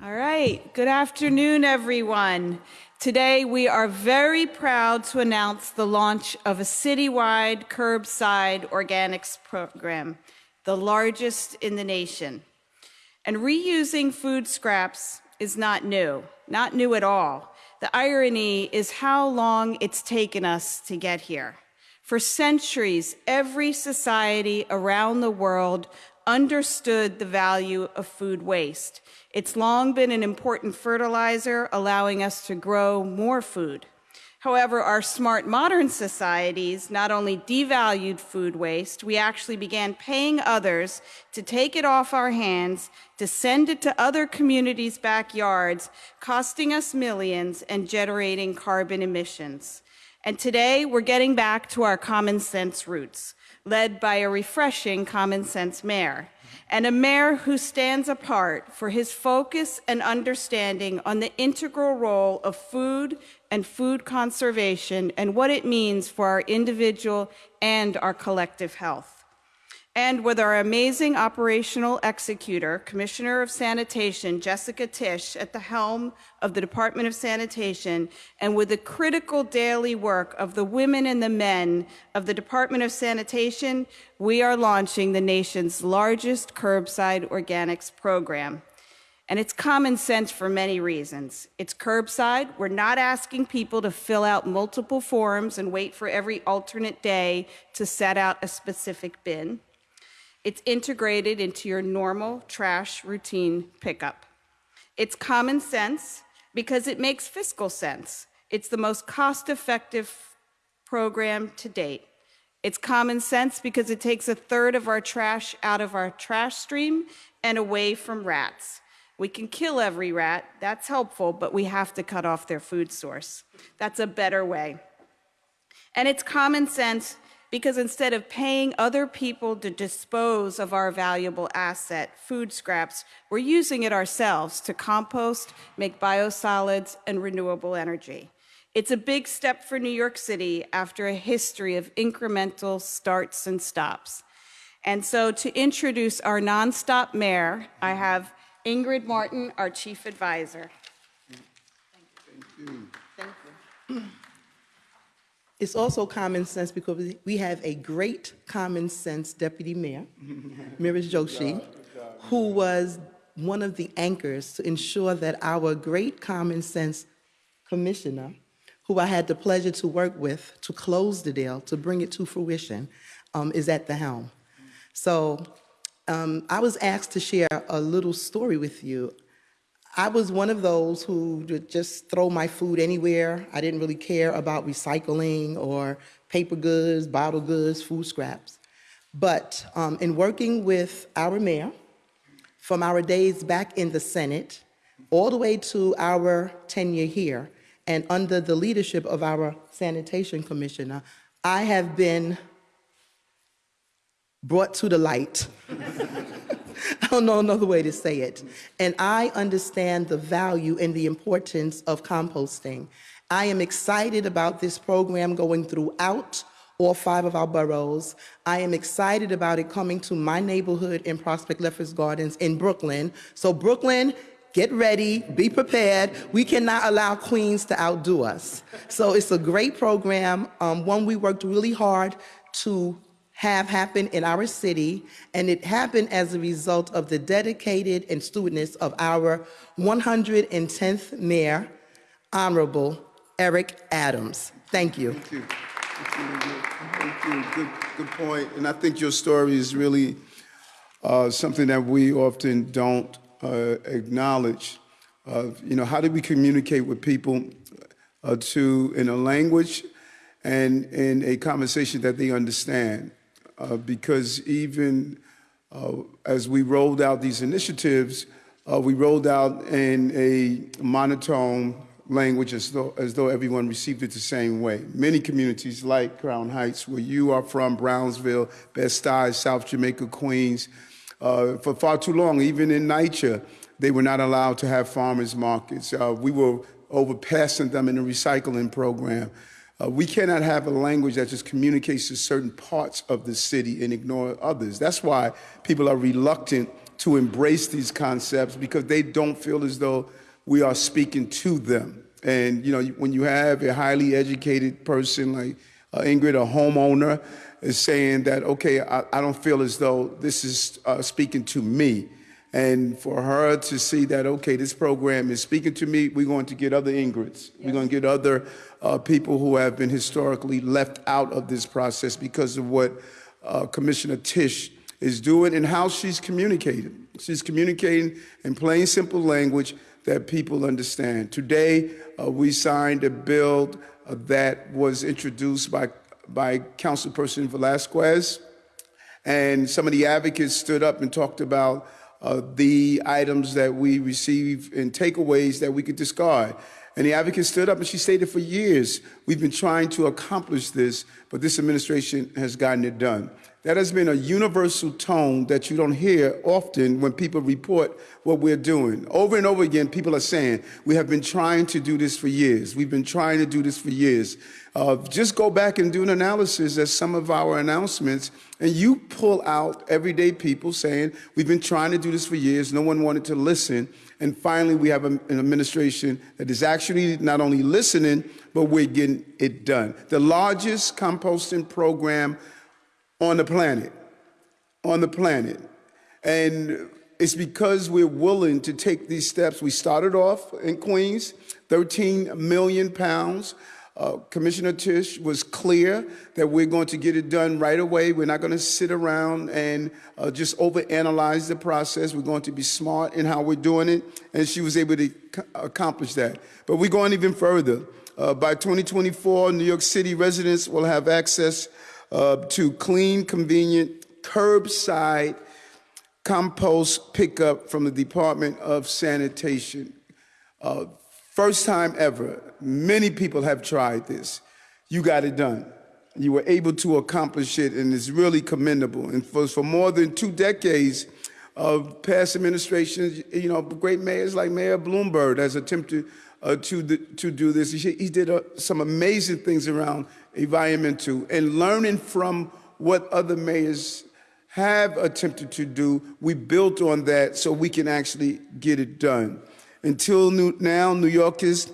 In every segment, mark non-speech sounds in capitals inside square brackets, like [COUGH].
All right, good afternoon, everyone. Today, we are very proud to announce the launch of a citywide curbside organics program, the largest in the nation. And reusing food scraps is not new, not new at all. The irony is how long it's taken us to get here. For centuries, every society around the world understood the value of food waste. It's long been an important fertilizer, allowing us to grow more food. However, our smart modern societies not only devalued food waste, we actually began paying others to take it off our hands, to send it to other communities' backyards, costing us millions and generating carbon emissions. And today, we're getting back to our common sense roots led by a refreshing common sense mayor, and a mayor who stands apart for his focus and understanding on the integral role of food and food conservation and what it means for our individual and our collective health and with our amazing operational executor, Commissioner of Sanitation, Jessica Tisch, at the helm of the Department of Sanitation, and with the critical daily work of the women and the men of the Department of Sanitation, we are launching the nation's largest curbside organics program. And it's common sense for many reasons. It's curbside. We're not asking people to fill out multiple forms and wait for every alternate day to set out a specific bin. It's integrated into your normal trash routine pickup. It's common sense because it makes fiscal sense. It's the most cost effective program to date. It's common sense because it takes a third of our trash out of our trash stream and away from rats. We can kill every rat, that's helpful, but we have to cut off their food source. That's a better way. And it's common sense because instead of paying other people to dispose of our valuable asset, food scraps, we're using it ourselves to compost, make biosolids, and renewable energy. It's a big step for New York City after a history of incremental starts and stops. And so to introduce our nonstop mayor, I have Ingrid Martin, our chief advisor. Thank you. Thank you. It's also common sense because we have a great common sense deputy mayor, [LAUGHS] Meera Joshi, who was one of the anchors to ensure that our great common sense commissioner, who I had the pleasure to work with to close the deal, to bring it to fruition, um, is at the helm. So um, I was asked to share a little story with you I was one of those who would just throw my food anywhere. I didn't really care about recycling or paper goods, bottle goods, food scraps. But um, in working with our mayor, from our days back in the Senate, all the way to our tenure here, and under the leadership of our sanitation commissioner, I have been brought to the light [LAUGHS] I don't know another way to say it. And I understand the value and the importance of composting. I am excited about this program going throughout all five of our boroughs. I am excited about it coming to my neighborhood in Prospect Lefferts Gardens in Brooklyn. So Brooklyn, get ready, be prepared. We cannot allow Queens to outdo us. So it's a great program, um, one we worked really hard to have happened in our city, and it happened as a result of the dedicated and stewardness of our 110th Mayor, Honorable Eric Adams. Thank you. Thank you. Thank you. Good, good point. And I think your story is really uh, something that we often don't uh, acknowledge. Uh, you know, how do we communicate with people uh, to in a language and in a conversation that they understand? Uh, because even uh, as we rolled out these initiatives, uh, we rolled out in a monotone language as though, as though everyone received it the same way. Many communities like Crown Heights, where you are from, Brownsville, Bed-Stuy, South Jamaica, Queens, Uh, for far too long, even in NYCHA, they were not allowed to have farmers markets. Uh, we were overpassing them in the recycling program. Uh, we cannot have a language that just communicates to certain parts of the city and ignore others. That's why people are reluctant to embrace these concepts because they don't feel as though we are speaking to them. And you know, when you have a highly educated person like uh, Ingrid, a homeowner, is saying that, okay, I, I don't feel as though this is uh, speaking to me. And for her to see that, okay, this program is speaking to me, we're going to get other Ingrids. We're going to get other uh, people who have been historically left out of this process because of what uh, Commissioner Tisch is doing and how she's communicating. She's communicating in plain, simple language that people understand. Today, uh, we signed a bill uh, that was introduced by, by Councilperson Velasquez, and some of the advocates stood up and talked about uh, the items that we receive and takeaways that we could discard. And the advocate stood up and she stated for years, we've been trying to accomplish this, but this administration has gotten it done. That has been a universal tone that you don't hear often when people report what we're doing. Over and over again, people are saying, we have been trying to do this for years. We've been trying to do this for years. Uh, just go back and do an analysis of some of our announcements, and you pull out everyday people saying, we've been trying to do this for years. No one wanted to listen. And finally, we have an administration that is actually not only listening, but we're getting it done. The largest composting program on the planet, on the planet. And it's because we're willing to take these steps. We started off in Queens, 13 million pounds. Uh, Commissioner Tisch was clear that we're going to get it done right away. We're not going to sit around and uh, just overanalyze the process. We're going to be smart in how we're doing it, and she was able to accomplish that. But we're going even further. Uh, by 2024, New York City residents will have access uh, to clean, convenient, curbside compost pickup from the Department of Sanitation. First time ever, many people have tried this. You got it done. You were able to accomplish it, and it's really commendable. And for, for more than two decades of past administrations, you know, great mayors like Mayor Bloomberg has attempted uh, to, the, to do this. He, he did uh, some amazing things around environmental and learning from what other mayors have attempted to do. We built on that so we can actually get it done. Until new, now, New Yorkers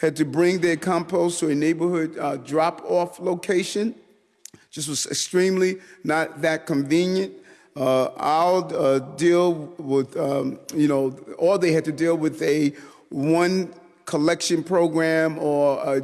had to bring their compost to a neighborhood uh, drop-off location. Just was extremely not that convenient. Uh, uh, deal with, um, you know, or they had to deal with a one collection program or a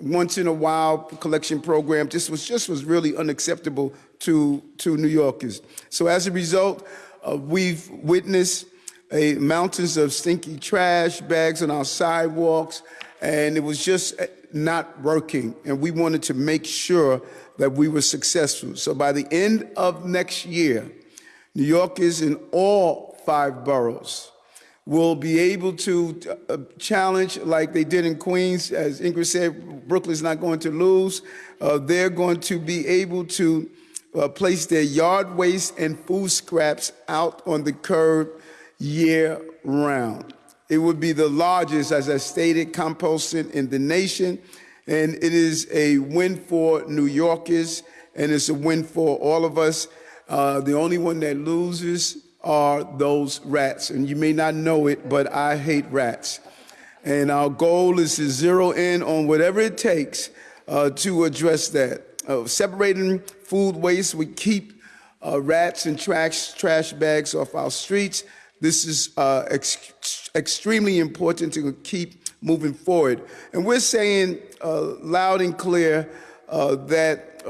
once in a while collection program just was just was really unacceptable to to New Yorkers. So as a result, uh, we've witnessed a mountains of stinky trash bags on our sidewalks, and it was just not working. And we wanted to make sure that we were successful. So by the end of next year, New Yorkers in all five boroughs will be able to uh, challenge like they did in Queens. As Ingrid said, Brooklyn's not going to lose. Uh, they're going to be able to uh, place their yard waste and food scraps out on the curb year round. It would be the largest, as I stated, composting in the nation. And it is a win for New Yorkers, and it's a win for all of us. Uh, the only one that loses are those rats. And you may not know it, but I hate rats. And our goal is to zero in on whatever it takes uh, to address that. Uh, separating food waste, we keep uh, rats and trash, trash bags off our streets. This is uh, ex extremely important to keep moving forward. And we're saying uh, loud and clear uh, that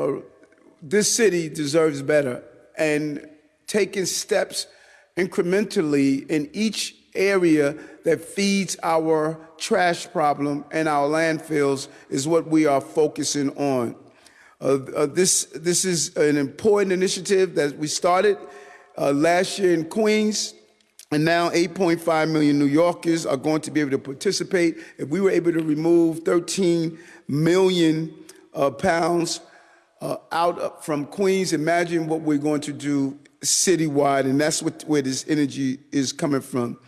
this city deserves better and taking steps incrementally in each area that feeds our trash problem and our landfills is what we are focusing on. Uh, uh, this, this is an important initiative that we started uh, last year in Queens, and now 8.5 million New Yorkers are going to be able to participate. If we were able to remove 13 million uh, pounds uh, out from Queens, imagine what we're going to do citywide, and that's what, where this energy is coming from.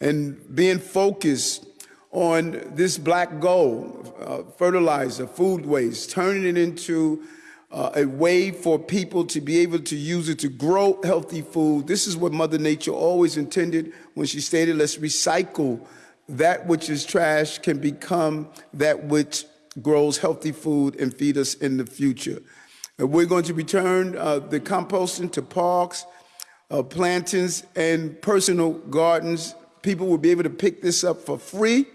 And being focused on this black gold, uh, fertilizer, food waste, turning it into uh, a way for people to be able to use it to grow healthy food. This is what Mother Nature always intended when she stated, let's recycle that which is trash can become that which grows healthy food and feed us in the future. And we're going to return uh, the composting to parks, uh, plantings, and personal gardens. People will be able to pick this up for free.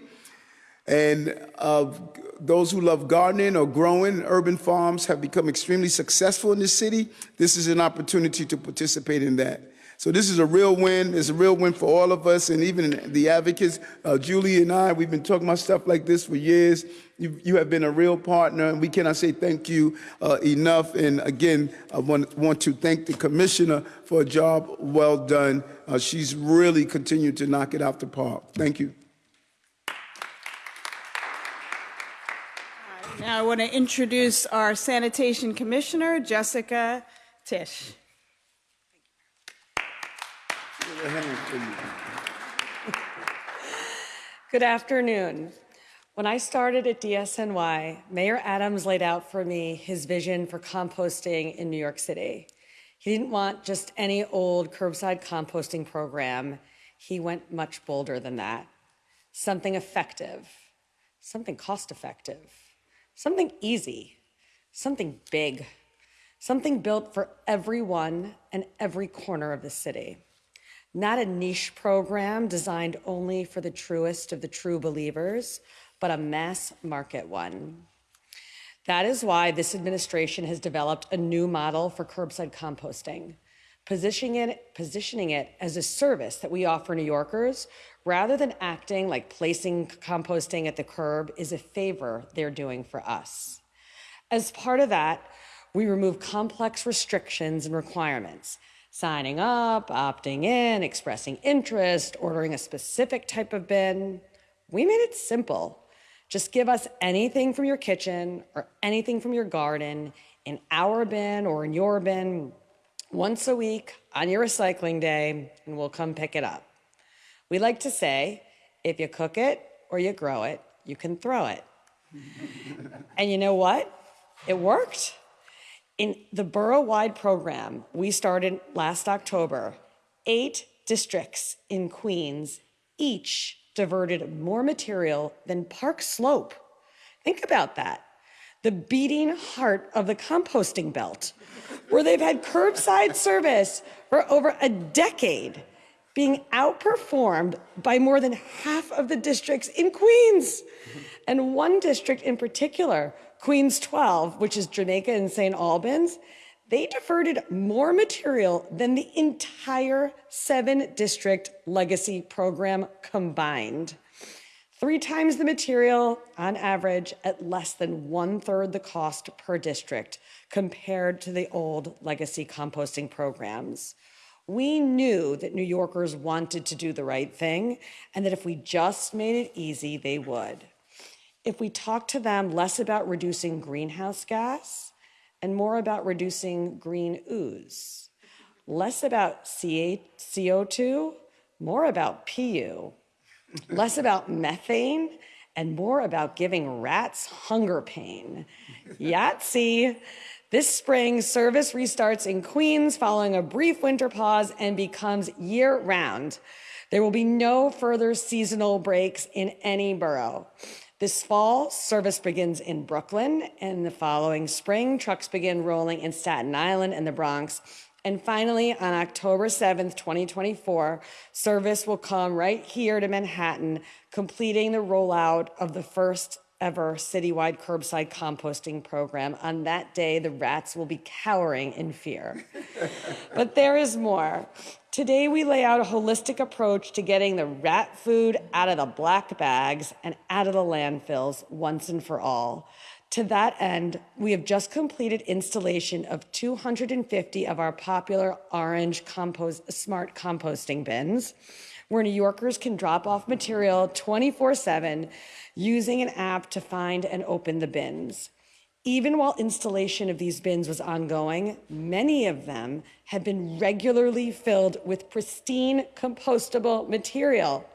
And uh, those who love gardening or growing, urban farms have become extremely successful in this city. This is an opportunity to participate in that. So this is a real win. It's a real win for all of us, and even the advocates. Uh, Julie and I, we've been talking about stuff like this for years. You, you have been a real partner, and we cannot say thank you uh, enough. And again, I want, want to thank the commissioner for a job well done. Uh, she's really continued to knock it out the park. Thank you. I want to introduce our sanitation commissioner, Jessica Tisch. Good afternoon. When I started at DSNY, Mayor Adams laid out for me his vision for composting in New York City. He didn't want just any old curbside composting program. He went much bolder than that. Something effective, something cost effective, something easy, something big, something built for everyone and every corner of the city. Not a niche program designed only for the truest of the true believers, but a mass market one. That is why this administration has developed a new model for curbside composting, positioning it, positioning it as a service that we offer New Yorkers rather than acting like placing composting at the curb is a favor they're doing for us. As part of that, we remove complex restrictions and requirements signing up, opting in, expressing interest, ordering a specific type of bin. We made it simple. Just give us anything from your kitchen or anything from your garden in our bin or in your bin once a week on your recycling day, and we'll come pick it up. We like to say if you cook it or you grow it, you can throw it. [LAUGHS] and you know what? It worked. In the borough-wide program we started last October, eight districts in Queens each diverted more material than Park Slope. Think about that. The beating heart of the composting belt, where they've had curbside service for over a decade, being outperformed by more than half of the districts in Queens. And one district in particular Queens 12, which is Jamaica and St. Albans, they diverted more material than the entire seven district legacy program combined. Three times the material on average at less than one third the cost per district compared to the old legacy composting programs. We knew that New Yorkers wanted to do the right thing and that if we just made it easy, they would if we talk to them less about reducing greenhouse gas and more about reducing green ooze, less about CO2, more about PU, less about methane, and more about giving rats hunger pain. Yahtzee! This spring, service restarts in Queens following a brief winter pause and becomes year round. There will be no further seasonal breaks in any borough. This fall, service begins in Brooklyn, and the following spring, trucks begin rolling in Staten Island and the Bronx. And finally, on October 7th, 2024, service will come right here to Manhattan, completing the rollout of the first ever citywide curbside composting program. On that day, the rats will be cowering in fear. [LAUGHS] but there is more. Today, we lay out a holistic approach to getting the rat food out of the black bags and out of the landfills once and for all. To that end, we have just completed installation of 250 of our popular orange compost, smart composting bins, where New Yorkers can drop off material 24 7 using an app to find and open the bins. Even while installation of these bins was ongoing, many of them have been regularly filled with pristine compostable material.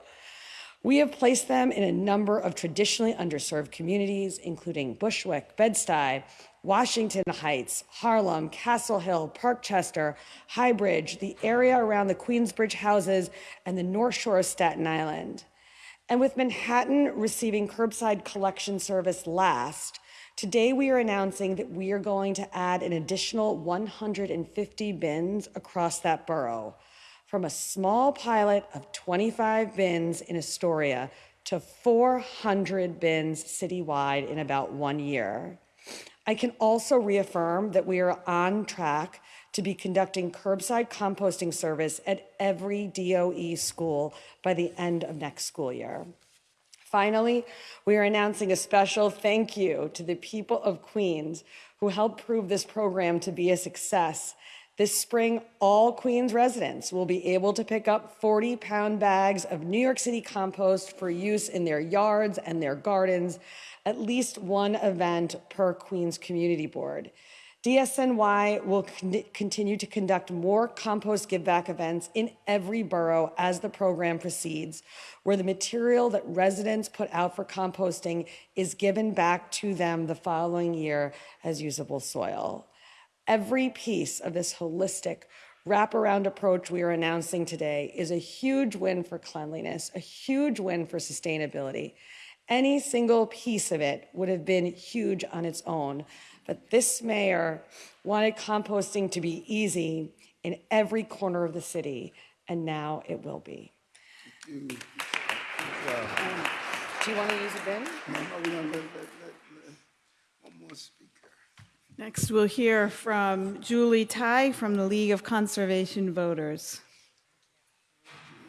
We have placed them in a number of traditionally underserved communities, including Bushwick, Bed-Stuy, Washington Heights, Harlem, Castle Hill, Parkchester, Highbridge, the area around the Queensbridge houses, and the North Shore of Staten Island. And with Manhattan receiving curbside collection service last, today we are announcing that we are going to add an additional 150 bins across that borough from a small pilot of 25 bins in Astoria to 400 bins citywide in about one year. I can also reaffirm that we are on track to be conducting curbside composting service at every DOE school by the end of next school year. Finally, we are announcing a special thank you to the people of Queens who helped prove this program to be a success. This spring, all Queens residents will be able to pick up 40 pound bags of New York City compost for use in their yards and their gardens, at least one event per Queens Community Board. DSNY will con- continue to conduct more compost give back events in every borough as the program proceeds, where the material that residents put out for composting is given back to them the following year as usable soil. Every piece of this holistic wraparound approach we are announcing today is a huge win for cleanliness, a huge win for sustainability. Any single piece of it would have been huge on its own. But this mayor wanted composting to be easy in every corner of the city, and now it will be. Um, do you want to use a bin? No, no, we're gonna let- let- let- let- One more speaker. Next, we'll hear from Julie Tighe from the League of Conservation Voters.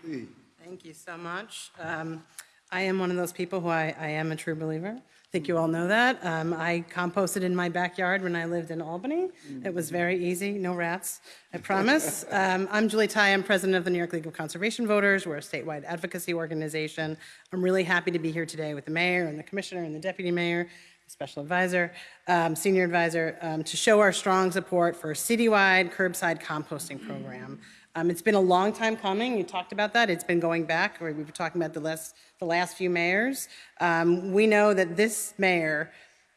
Thank you so much. Um, I am one of those people who I, I am a true believer. I think you all know that. Um, I composted in my backyard when I lived in Albany. It was very easy, no rats, I promise. [LAUGHS] Um, I'm Julie Tighe, I'm president of the New York League of Conservation Voters. We're a statewide advocacy organization. I'm really happy to be here today with the mayor and the commissioner and the deputy mayor, special advisor, um, senior advisor, um, to show our strong support for a citywide curbside composting program. Um, it's been a long time coming. You talked about that. It's been going back. We were talking about the last, the last few mayors. Um, we know that this mayor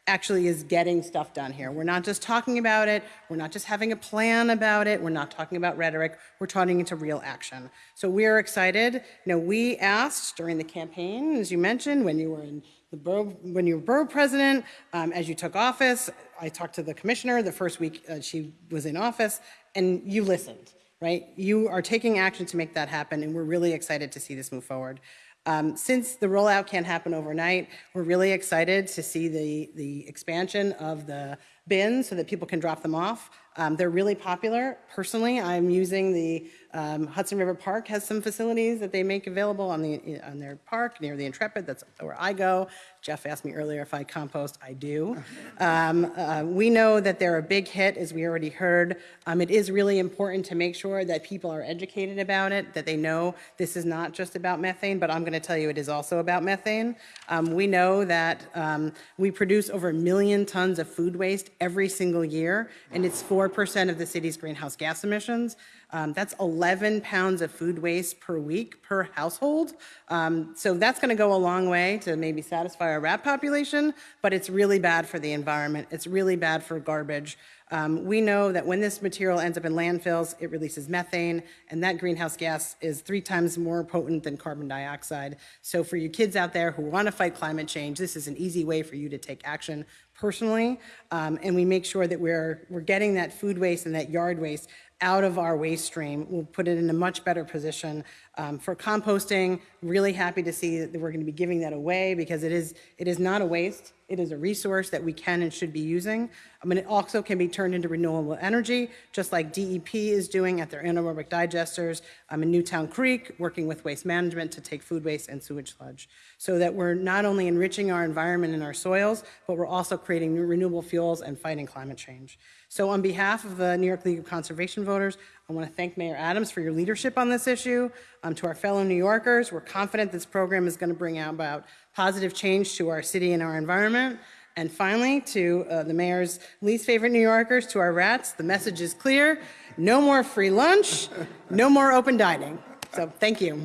actually is getting stuff done here. We're not just talking about it. We're not just having a plan about it. We're not talking about rhetoric. We're turning into real action. So we are excited. You know, we asked during the campaign, as you mentioned, when you were in the borough, when you were borough president, um, as you took office, I talked to the commissioner the first week uh, she was in office, and you listened right? You are taking action to make that happen, and we're really excited to see this move forward. Um, since the rollout can't happen overnight, we're really excited to see the, the expansion of the bins so that people can drop them off. Um, they're really popular. Personally, I'm using the um, Hudson River Park has some facilities that they make available on the on their park near the Intrepid. That's where I go. Jeff asked me earlier if I compost. I do. [LAUGHS] Um, uh, we know that they're a big hit, as we already heard. Um, it is really important to make sure that people are educated about it, that they know this is not just about methane, but I'm going to tell you it is also about methane. Um, we know that um, we produce over a million tons of food waste every single year, and it's 4% of the city's greenhouse gas emissions. Um, that's 11 pounds of food waste per week per household. Um, so that's going to go a long way to maybe satisfy our rat population, but it's really bad for the environment. It's really bad for garbage. Um, we know that when this material ends up in landfills, it releases methane, and that greenhouse gas is three times more potent than carbon dioxide. So for you kids out there who want to fight climate change, this is an easy way for you to take action personally, um, and we make sure that we're, we're getting that food waste and that yard waste out of our waste stream. We'll put it in a much better position um, for composting. Really happy to see that we're going to be giving that away because it is it is not a waste. It is a resource that we can and should be using. I mean, it also can be turned into renewable energy, just like DEP is doing at their anaerobic digesters um, in Newtown Creek, working with waste management to take food waste and sewage sludge, so that we're not only enriching our environment and our soils, but we're also creating new renewable fuels and fighting climate change. So on behalf of the New York League of Conservation Voters, I want to thank Mayor Adams for your leadership on this issue. Um, to our fellow New Yorkers, we're confident this program is going to bring about positive change to our city and our environment. And finally, to uh, the mayor's least favorite New Yorkers, to our rats, the message is clear. No more free lunch, no more open dining. So thank you.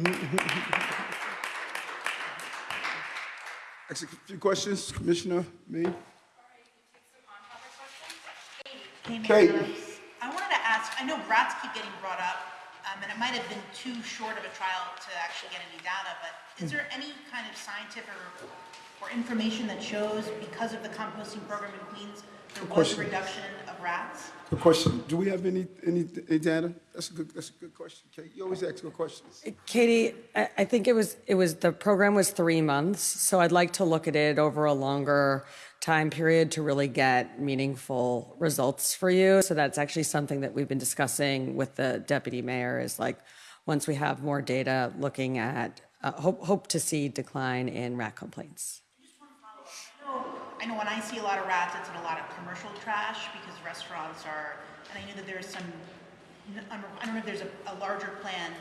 A few questions, Commissioner Me? Hey, Mayor Kate. Adams. I wanted to ask, I know rats keep getting brought up, um, and it might have been too short of a trial to actually get any data, but is there any kind of scientific or, or information that shows because of the composting program in Queens, there was a question. reduction of rats? Good question. Do we have any, any, any data? That's a good, that's a good question, Kate. You always ask good questions. Katie, I, I think it was, it was, the program was three months, so I'd like to look at it over a longer time period to really get meaningful results for you. So that's actually something that we've been discussing with the deputy mayor is like, once we have more data, looking at, uh, hope, hope to see decline in rat complaints. I know when I see a lot of rats, it's in a lot of commercial trash because restaurants are, and I know that there's some, I don't know if there's a, a larger plan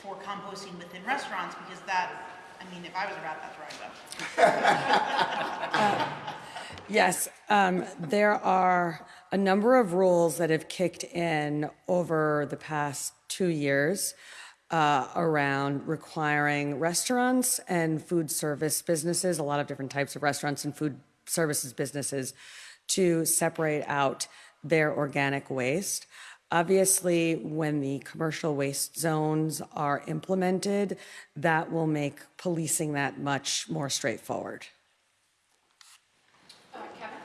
for composting within restaurants because that, I mean, if I was a rat, that's where I'd go. [LAUGHS] [LAUGHS] Yes, um, there are a number of rules that have kicked in over the past two years uh, around requiring restaurants and food service businesses, a lot of different types of restaurants and food services businesses, to separate out their organic waste. Obviously, when the commercial waste zones are implemented, that will make policing that much more straightforward.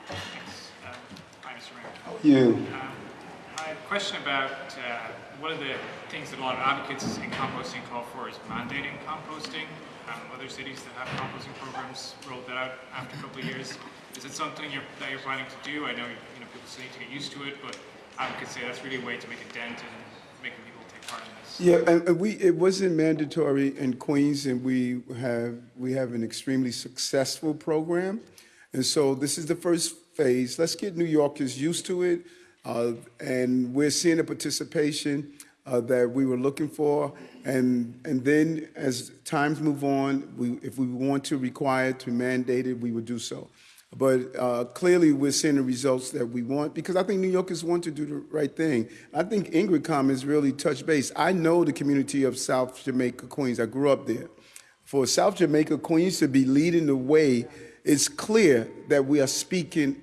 Um, Hi, Mr. Mayor. You. Um, I have a question about uh, one of the things that a lot of advocates in composting call for is mandating composting. Um, Other cities that have composting programs rolled that out after a couple of years. Is it something you're, that you're planning to do? I know, you know, people still need to get used to it, but advocates say that's really a way to make a dent in making people take part in this. Yeah, and, and we, it wasn't mandatory in Queens, and we have, we have an extremely successful program. And so this is the first phase. Let's get New Yorkers used to it. Uh, and we're seeing the participation uh, that we were looking for. And, and then as times move on, we, if we want to require it, to mandate it, we would do so. But uh, clearly, we're seeing the results that we want because I think New Yorkers want to do the right thing. I think Ingrid Commons really touched base. I know the community of South Jamaica, Queens. I grew up there. For South Jamaica, Queens to be leading the way, it's clear that we are speaking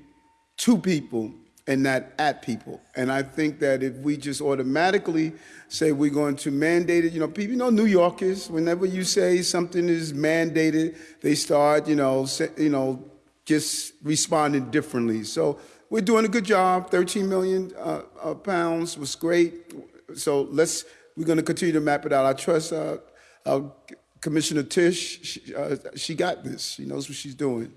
to people and not at people. And I think that if we just automatically say we're going to mandate it, you know, people, you know, New Yorkers, whenever you say something is mandated, they start, you know, say, you know, just responding differently. So we're doing a good job. 13 million uh, uh, pounds was great. So let's, we're going to continue to map it out. I trust uh, uh, Commissioner Tisch. She, uh, she got this. She knows what she's doing.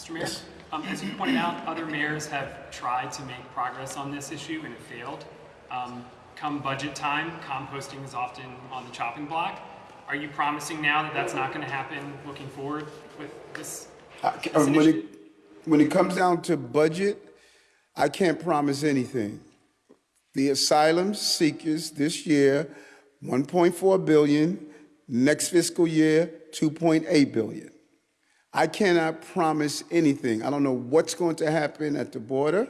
Mr. Mayor, um, as you pointed out, other mayors have tried to make progress on this issue and it failed. Um, come budget time, composting is often on the chopping block. Are you promising now that that's not going to happen looking forward with this? I uh, when it, when it comes down to budget, I can't promise anything. The asylum seekers this year, 1.4 billion, next fiscal year, 2.8 billion. I cannot promise anything. I don't know what's going to happen at the border.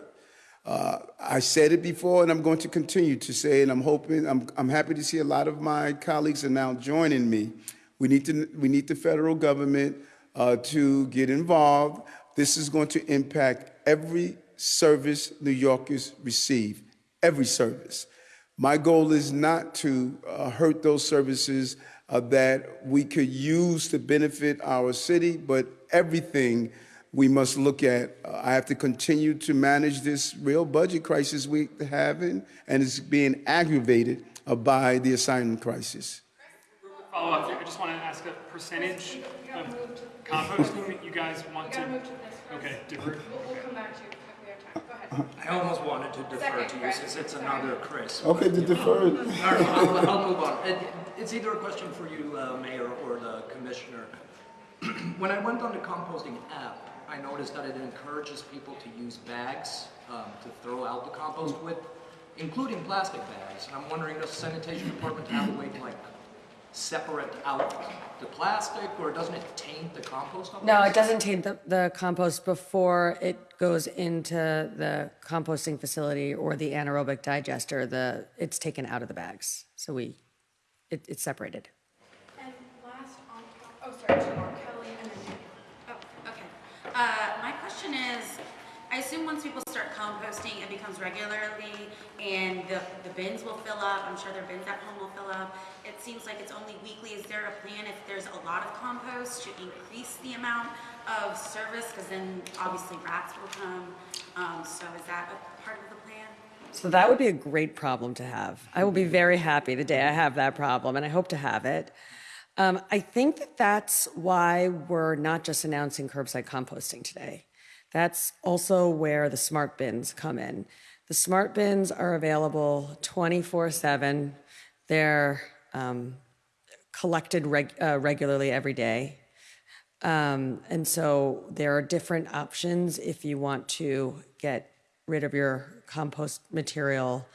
Uh, I said it before, and I'm going to continue to say it. I'm hoping, I'm, I'm happy to see a lot of my colleagues are now joining me. We need to, we need the federal government uh, to get involved. This is going to impact every service New Yorkers receive, every service. My goal is not to uh, hurt those services uh, that we could use to benefit our city, but everything we must look at. Uh, I have to continue to manage this real budget crisis we're having, and it's being aggravated uh, by the asylum crisis. Follow up, I just want to ask a percentage of composting that you guys want to. Okay, different. We'll come back to you if we have time. Go ahead. I almost wanted to defer to you since it's another Chris. Okay, to defer. All right, I'll, I'll move on. It, it's either a question for you, uh, Mayor, or the Commissioner. [CLEARS THROAT] when I went on the composting app, I noticed that it encourages people to use bags um, to throw out the compost with, including plastic bags. And I'm wondering, does the sanitation department have a way to like separate out the plastic, or doesn't it taint the compost? No, it doesn't taint the, the compost before it goes into the composting facility or the anaerobic digester. The, it's taken out of the bags. So we, it, it's separated. And last on, oh, sorry, two more, Kelly and then Oh, okay. Uh, my question is, I assume once people start composting, it becomes regularly, and the, the bins will fill up. I'm sure their bins at home will fill up. It seems like it's only weekly. Is there a plan if there's a lot of compost to increase the amount of service? Because then obviously rats will come. Um, so is that a part of the plan? So that would be a great problem to have. I will be very happy the day I have that problem, and I hope to have it. Um, I think that that's why we're not just announcing curbside composting today. That's also where the smart bins come in. The smart bins are available 24 7. They're um, collected reg- uh, regularly every day. Um, and so there are different options if you want to get rid of your compost material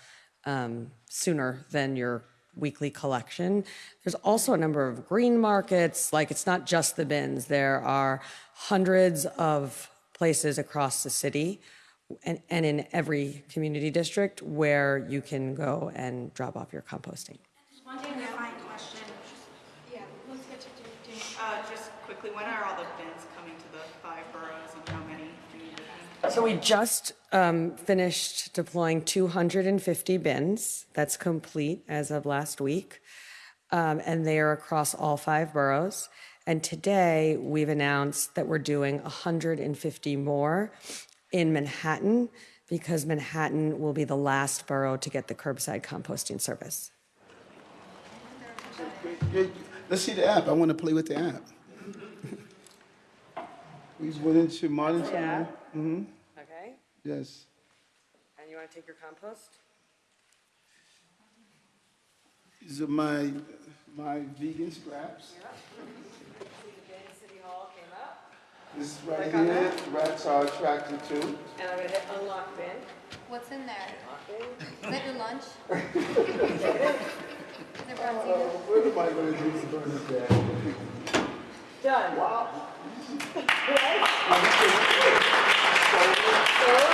um, sooner than your weekly collection. There's also a number of green markets, like it's not just the bins, there are hundreds of places across the city and, and in every community district where you can go and drop off your composting. One clarifying question. Yeah, let's get to do, do. Uh, just quickly, when are all the bins coming to the five boroughs and how many do you need? So we just um, finished deploying 250 bins. That's complete as of last week. Um, and they are across all five boroughs. And today we've announced that we're doing 150 more in Manhattan because Manhattan will be the last borough to get the curbside composting service. Let's see the app. I want to play with the app. [LAUGHS] We just went into Martintown. Mm-hmm, Okay. yes. And you want to take your compost? These are my, my vegan scraps. City Hall came up. This is right Click on here, that. rats are attracted to. And I'm going to hit unlock bin. What's in there? Unlock bin. Is that your lunch? [LAUGHS] Is it Bronzino? Uh, what am I gonna do to Bernadette? Done. Wow. Solar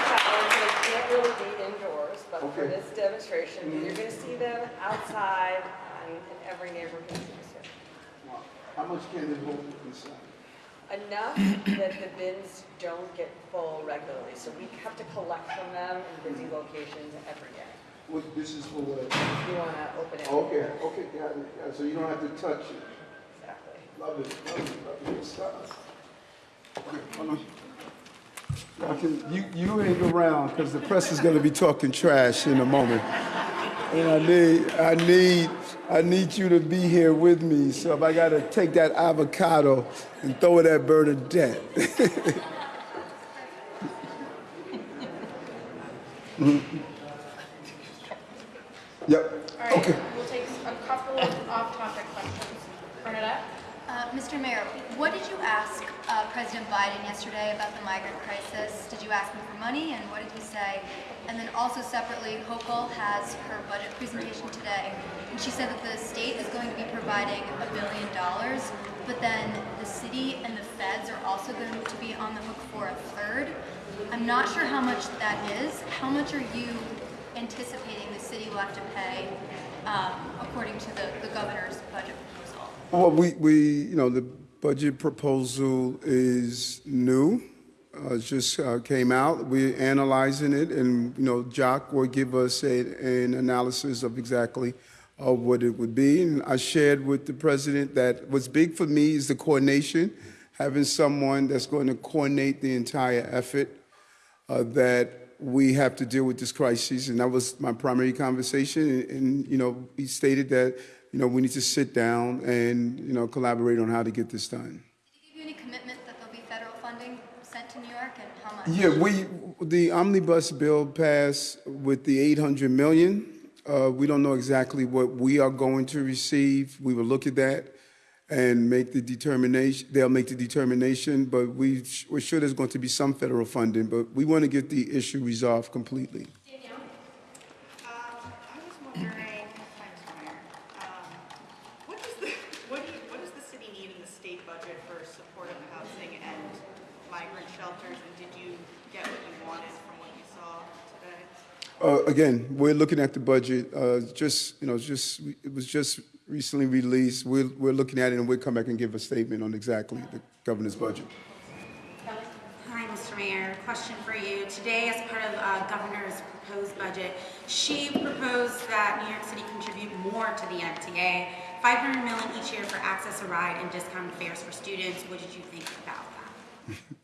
[LAUGHS] power, so they can't really be indoors, but for Okay. this demonstration, mm-hmm. you're gonna see them outside and in every neighborhood. in the. How much can it hold inside? Enough that the bins don't get full regularly, so we have to collect from them in busy locations every day. What, this is for what? You wanna open it? Okay, okay, got it, got it. so you don't have to touch it. Exactly. Love it, love it, love it, good stuff. Okay, hold on. I can, you, you ain't around, because the press is gonna be talking trash in a moment. And I need, I need, I need you to be here with me, so if I gotta take that avocado and throw it at Bernadette. [LAUGHS] Yep, All right, okay. we'll take a couple of off-topic questions. Bernadette? Mr. Mayor, what did you ask uh, President Biden yesterday about the migrant crisis? Did you ask him for money, and what did he say? And then also separately, Hochul has her budget presentation today, and she said that the state is going to be providing a billion dollars, but then the city and the feds are also going to be on the hook for a third. I'm not sure how much that is. How much are you anticipating the city will have to pay um, according to the, the governor's budget? Well, we, we, you know, the budget proposal is new. Uh, just uh, came out. We're analyzing it, and you know, Jock will give us a, an analysis of exactly uh, what it would be. And I shared with the president that what's big for me is the coordination, having someone that's going to coordinate the entire effort. Uh, that we have to deal with this crisis, and that was my primary conversation. And, and you know, he stated that you know we need to sit down and you know collaborate on how to get this done. Did he give you any commitment that there'll be federal funding sent to New York and how much? Yeah, we the omnibus bill passed with the 800 million. Uh, we don't know exactly what we are going to receive. We will look at that and make the determination. They'll make the determination, but we we're sure there's going to be some federal funding. But we want to get the issue resolved completely. Uh, Again, we're looking at the budget, uh, just, you know, just, it was just recently released. We're, we're looking at it and we'll come back and give a statement on exactly the governor's budget. Hi, Mr. Mayor. Question for you. Today, as part of uh, Governor's proposed budget, she proposed that New York City contribute more to the MTA, 500 million each year for access a ride and discounted fares for students. What did you think about that? [LAUGHS]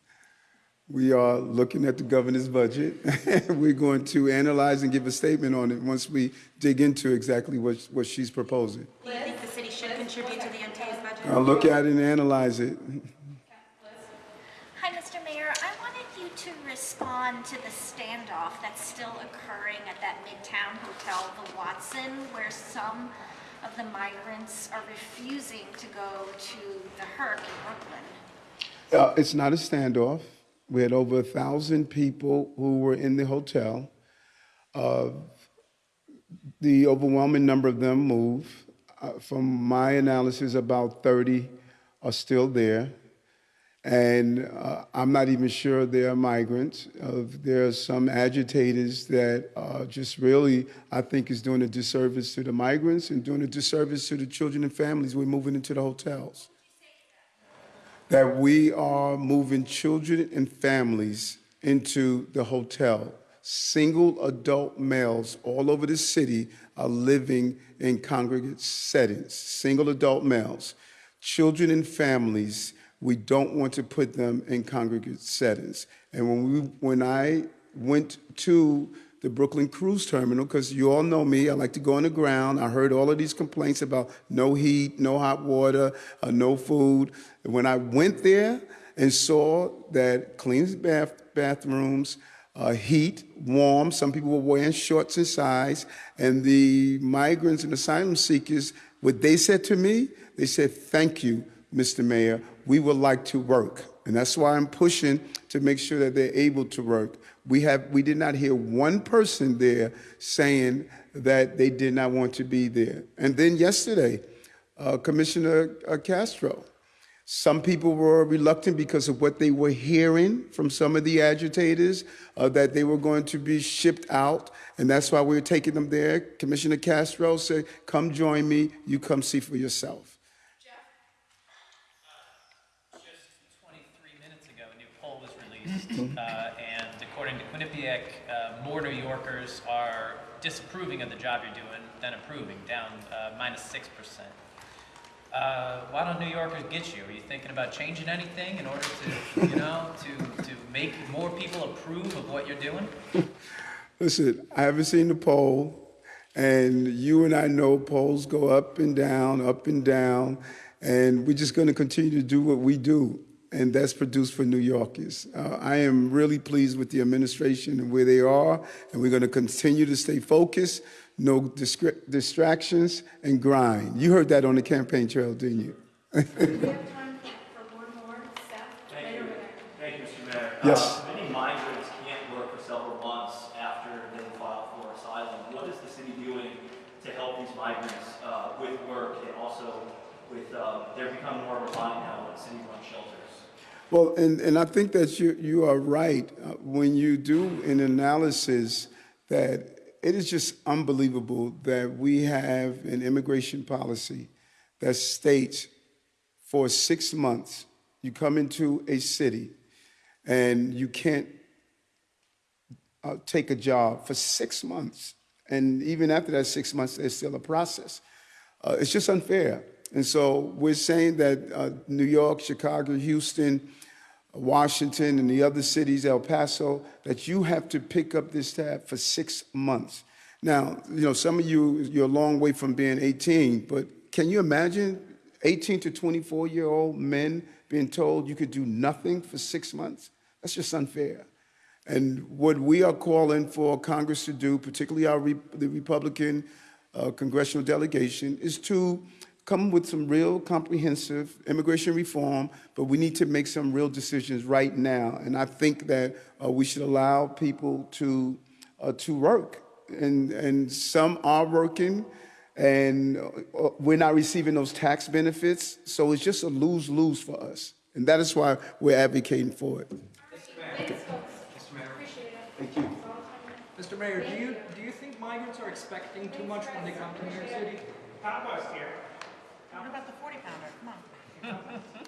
We are looking at the governor's budget. [LAUGHS] We're going to analyze and give a statement on it once we dig into exactly what, what she's proposing. Do you think the city should contribute to the MTA's budget? I'll look at it and analyze it. Hi, Mr. Mayor. I wanted you to respond to the standoff that's still occurring at that Midtown Hotel, the Watson, where some of the migrants are refusing to go to the HERRC in Brooklyn. Uh, it's not a standoff. We had over a thousand people who were in the hotel. Uh, the overwhelming number of them moved. Uh, from my analysis, about 30 are still there. And uh, I'm not even sure they're migrants. Uh, there are some agitators that just really, I think, is doing a disservice to the migrants and doing a disservice to the children and families we're moving into the hotels that we are moving children and families into the hotel. Single adult males all over the city are living in congregate settings, single adult males. Children and families, we don't want to put them in congregate settings. And when, we, when I went to the Brooklyn Cruise Terminal, because you all know me, I like to go on the ground. I heard all of these complaints about no heat, no hot water, uh, no food. And when I went there and saw that clean bath, bathrooms, uh, heat, warm, some people were wearing shorts and size, and the migrants and asylum seekers, what they said to me, they said, thank you, Mr. Mayor, we would like to work. And that's why I'm pushing to make sure that they're able to work. We, have, we did not hear one person there saying that they did not want to be there. And then yesterday, uh, Commissioner uh, Castro, some people were reluctant because of what they were hearing from some of the agitators, uh, that they were going to be shipped out, and that's why we were taking them there. Commissioner Castro said, come join me, you come see for yourself. Just 23 minutes ago, a new poll was released, uh, according to Quinnipiac, uh, more New Yorkers are disapproving of the job you're doing than approving, down uh, minus 6%. Uh, why don't New Yorkers get you? Are you thinking about changing anything in order to, you know, to, to make more people approve of what you're doing? Listen, I haven't seen the poll, and you and I know polls go up and down, up and down, and we're just going to continue to do what we do, and that's produced for New Yorkers. Uh, I am really pleased with the administration and where they are, and we're going to continue to stay focused, no distractions, and grind. You heard that on the campaign trail, didn't you? [LAUGHS] Thank you. Thank you, Mr. Mayor. Yes. Uh, Many migrants can't work for several months after they file for asylum. What is the city doing to help these migrants uh, with work and also with, uh, they're becoming more reliant now on city-run shelters? Well, and, and I think that you, you are right uh, when you do an analysis that it is just unbelievable that we have an immigration policy that states for six months you come into a city and you can't uh, take a job for six months. And even after that six months, there's still a process. Uh, it's just unfair. And so we're saying that uh, New York, Chicago, Houston, Washington, and the other cities, El Paso, that you have to pick up this tab for six months. Now, you know, some of you, you're a long way from being 18, but can you imagine 18 to 24 year old men being told you could do nothing for six months? That's just unfair. And what we are calling for Congress to do, particularly our the Republican uh, congressional delegation, is to come with some real comprehensive immigration reform, but we need to make some real decisions right now. And I think that uh, we should allow people to uh, to work, and and some are working, and uh, we're not receiving those tax benefits. So it's just a lose lose for us. And that is why we're advocating for it. Thank you. Mr. Mayor, do you, do you think migrants are expecting too much when they come to New York City? Compost here. What about the 40 pounder? Come on. [LAUGHS]